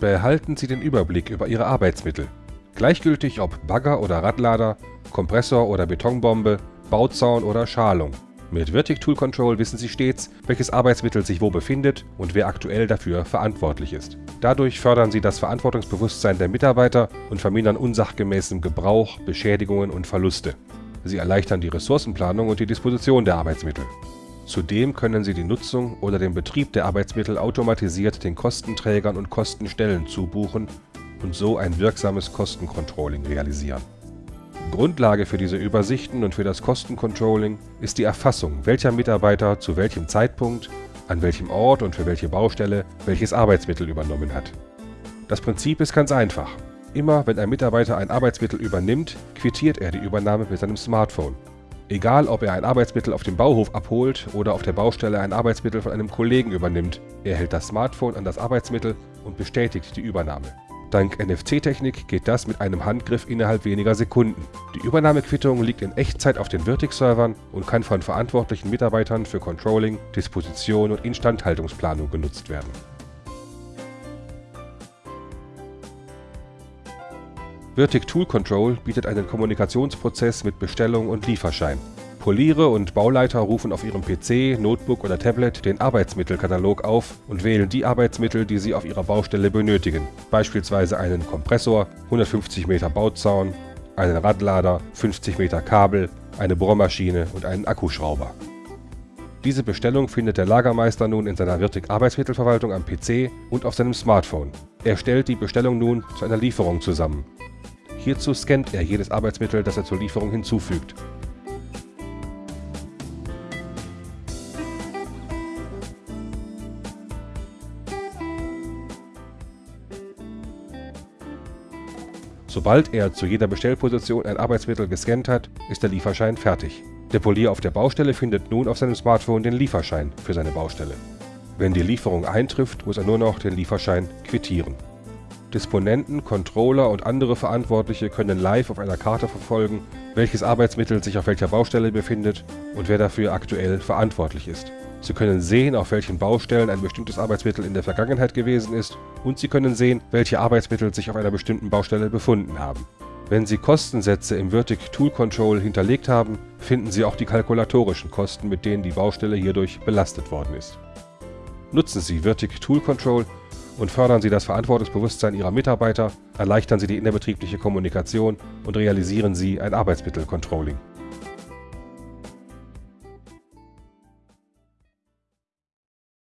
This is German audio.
Behalten Sie den Überblick über Ihre Arbeitsmittel. Gleichgültig ob Bagger oder Radlader, Kompressor oder Betonbombe, Bauzaun oder Schalung. Mit Vertic Tool Control wissen Sie stets, welches Arbeitsmittel sich wo befindet und wer aktuell dafür verantwortlich ist. Dadurch fördern Sie das Verantwortungsbewusstsein der Mitarbeiter und vermindern unsachgemäßen Gebrauch, Beschädigungen und Verluste. Sie erleichtern die Ressourcenplanung und die Disposition der Arbeitsmittel. Zudem können Sie die Nutzung oder den Betrieb der Arbeitsmittel automatisiert den Kostenträgern und Kostenstellen zubuchen und so ein wirksames Kostencontrolling realisieren. Grundlage für diese Übersichten und für das Kostencontrolling ist die Erfassung, welcher Mitarbeiter zu welchem Zeitpunkt, an welchem Ort und für welche Baustelle welches Arbeitsmittel übernommen hat. Das Prinzip ist ganz einfach. Immer wenn ein Mitarbeiter ein Arbeitsmittel übernimmt, quittiert er die Übernahme mit seinem Smartphone. Egal ob er ein Arbeitsmittel auf dem Bauhof abholt oder auf der Baustelle ein Arbeitsmittel von einem Kollegen übernimmt, er hält das Smartphone an das Arbeitsmittel und bestätigt die Übernahme. Dank NFC-Technik geht das mit einem Handgriff innerhalb weniger Sekunden. Die Übernahmequittung liegt in Echtzeit auf den Vertix-Servern und kann von verantwortlichen Mitarbeitern für Controlling, Disposition und Instandhaltungsplanung genutzt werden. Vertic Tool Control bietet einen Kommunikationsprozess mit Bestellung und Lieferschein. Poliere und Bauleiter rufen auf ihrem PC, Notebook oder Tablet den Arbeitsmittelkatalog auf und wählen die Arbeitsmittel, die sie auf ihrer Baustelle benötigen, beispielsweise einen Kompressor, 150 Meter Bauzaun, einen Radlader, 50 Meter Kabel, eine Bohrmaschine und einen Akkuschrauber. Diese Bestellung findet der Lagermeister nun in seiner Wirtig Arbeitsmittelverwaltung am PC und auf seinem Smartphone. Er stellt die Bestellung nun zu einer Lieferung zusammen. Hierzu scannt er jedes Arbeitsmittel, das er zur Lieferung hinzufügt Sobald er zu jeder Bestellposition ein Arbeitsmittel gescannt hat, ist der Lieferschein fertig. Der Polier auf der Baustelle findet nun auf seinem Smartphone den Lieferschein für seine Baustelle. Wenn die Lieferung eintrifft, muss er nur noch den Lieferschein quittieren. Disponenten, Controller und andere Verantwortliche können live auf einer Karte verfolgen, welches Arbeitsmittel sich auf welcher Baustelle befindet und wer dafür aktuell verantwortlich ist. Sie können sehen, auf welchen Baustellen ein bestimmtes Arbeitsmittel in der Vergangenheit gewesen ist und Sie können sehen, welche Arbeitsmittel sich auf einer bestimmten Baustelle befunden haben. Wenn Sie Kostensätze im Vertic Tool Control hinterlegt haben, finden Sie auch die kalkulatorischen Kosten, mit denen die Baustelle hierdurch belastet worden ist. Nutzen Sie Vertic Tool Control und fördern Sie das Verantwortungsbewusstsein Ihrer Mitarbeiter, erleichtern Sie die innerbetriebliche Kommunikation und realisieren Sie ein Arbeitsmittelcontrolling.